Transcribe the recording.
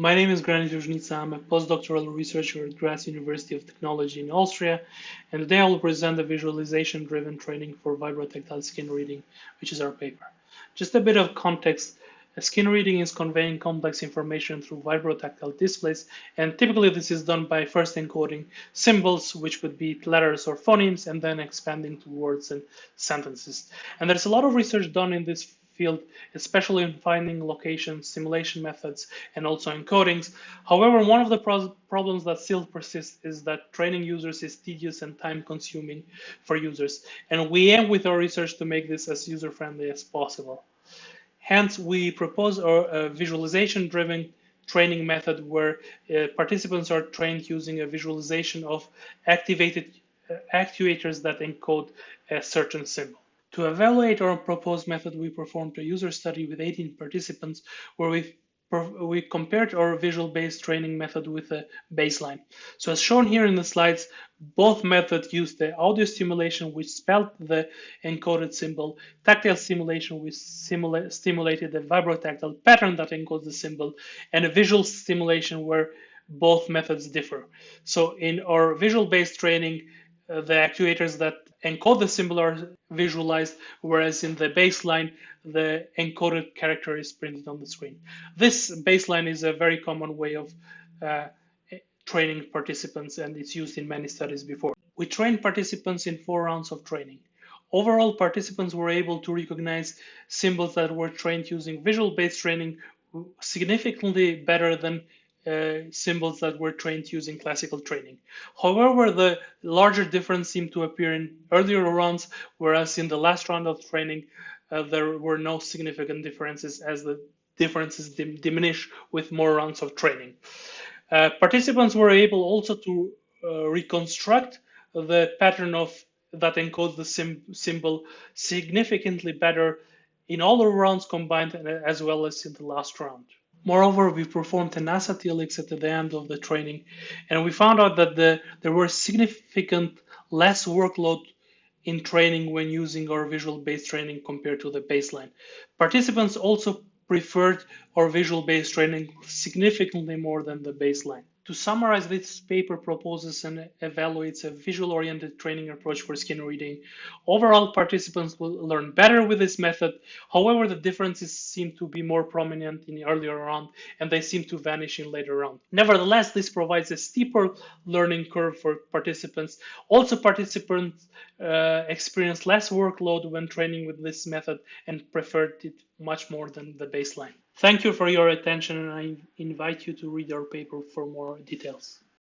My name is Granit Luzhnica. I'm a postdoctoral researcher at Graz University of Technology in Austria, and today I will present a visualization-driven training for vibrotactile skin reading, which is our paper. Just a bit of context. Skin reading is conveying complex information through vibrotactile displays, and typically this is done by first encoding symbols, which would be letters or phonemes, and then expanding to words and sentences. And there's a lot of research done in this field, especially in finding locations, stimulation methods and also encodings. However, one of the pro problems that still persists is that training users is tedious and time consuming for users. And we aim with our research to make this as user friendly as possible. Hence, we propose a visualization driven training method where uh, participants are trained using a visualization of activated uh, actuators that encode a certain symbol. To evaluate our proposed method, we performed a user study with 18 participants where we we compared our visual-based training method with a baseline. So as shown here in the slides, both methods used the audio stimulation, which spelled the encoded symbol, tactile stimulation, which stimulated the vibrotactile pattern that encodes the symbol, and a visual stimulation where both methods differ. So in our visual-based training, the actuators that encode the symbol are visualized, whereas in the baseline, the encoded character is printed on the screen. This baseline is a very common way of uh, training participants, and it's used in many studies before. We trained participants in four rounds of training. Overall, participants were able to recognize symbols that were trained using visual-based training significantly better than uh, symbols that were trained using classical training. However, the larger difference seemed to appear in earlier rounds, whereas in the last round of training, uh, there were no significant differences as the differences dim diminish with more rounds of training. Uh, participants were able also to uh, reconstruct the pattern of that encodes the symbol significantly better in all the rounds combined as well as in the last round. Moreover, we performed an TLX at the end of the training, and we found out that the, there were significant less workload in training when using our visual-based training compared to the baseline. Participants also preferred our visual-based training significantly more than the baseline. To summarize, this paper proposes and evaluates a visual-oriented training approach for skin reading. Overall, participants will learn better with this method. However, the differences seem to be more prominent in the earlier round, and they seem to vanish in later round. Nevertheless, this provides a steeper learning curve for participants. Also, participants uh, experience less workload when training with this method and preferred it much more than the baseline. Thank you for your attention and I invite you to read our paper for more details.